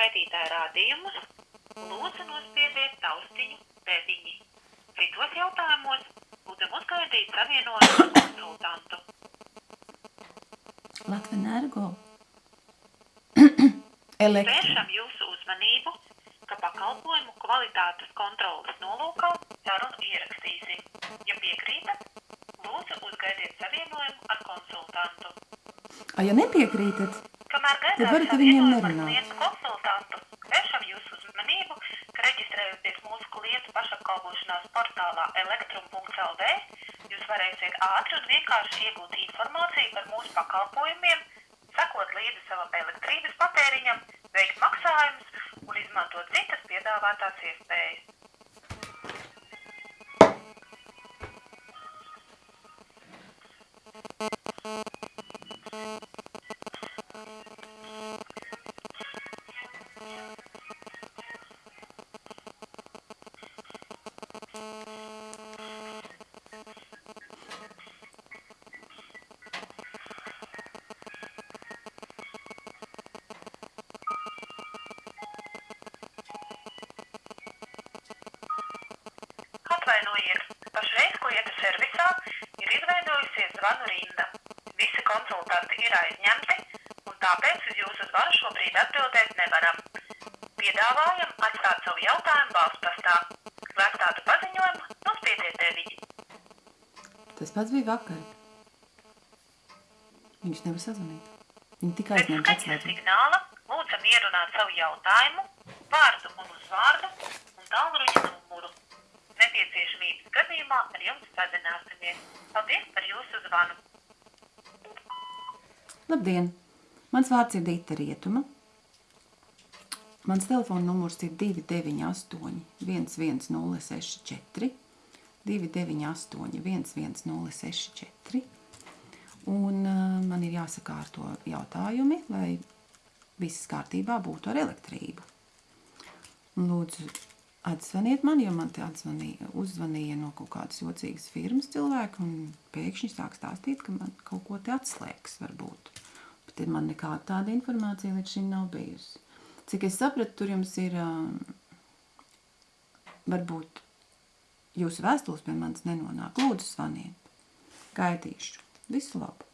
skaitītāja rādījumus, lūdzu nospiediet taustiņu 9. Citos jautājumos lūdzam uzgaidīt savienojumu konsultantu. Latvenergo. Elektro. Vēršam jūsu uzmanību, ka pakalpojumu kvalitātes kontrolas nolūkā sarunu ierakstīsim. Ja piekrītat, lūdzu uzgaidiet savienojumu ar konsultantu. A, ja nepiekrītat, Kamēr Tad varat ar viņiem nerunāt. Vēršam jūsu uzmanību, ka reģistrējoties mūsu klientu pašapkalpošanās portālā elektrum.lv, jūs varēsiet ātri un vienkārši iegūt informāciju par mūsu pakalpojumiem, sekot līdzi savam elektrības patēriņam, veikt maksājumus un izmantot citas piedāvātās iespējas. Atvainojiet, pašreiz klienta servisā ir izveidojusies zvanu rinda. Visi konsultanti ir aizņemti, un tāpēc uz jūsu zvanu šobrīd atbildēt nevaram. Piedāvājam atstāt savu jautājumu balstastā. Lai atstātu paziņojumu, nospiediet 9. tas pats bija vakar. Viņš nevar sazvanīt. Viņa tikai skaņas atslēgu. signāla lūdzam ierunāt savu jautājumu, vārdu un uzvārdu un tālruņa numuru. Nepieciešamības gadījumā ar jums sazināsimies. Paldies par jūsu zvanu! Labdien! Mans vārds ir Dita Rietuma. Mans telefona numurs ir 298 11064 298 11064 Un uh, man ir jāsakārto jautājumi, lai viss kārtībā būtu ar elektrību. Lūdzu, atzvaniet man, jo man te atzvanīja, uzzvanīja no kaut kādas jocīgas firmas cilvēki, un pēkšņi sāk stāstīt, ka man kaut ko te atslēgs varbūt. Bet ir man nekāda tāda informācija līdz šim nav bijusi. Cik es sapratu, tur jums ir, uh, varbūt jūsu vēstules pie manis nenonāk. Lūdzu, zvaniet. Gaidīšu. Visu labu!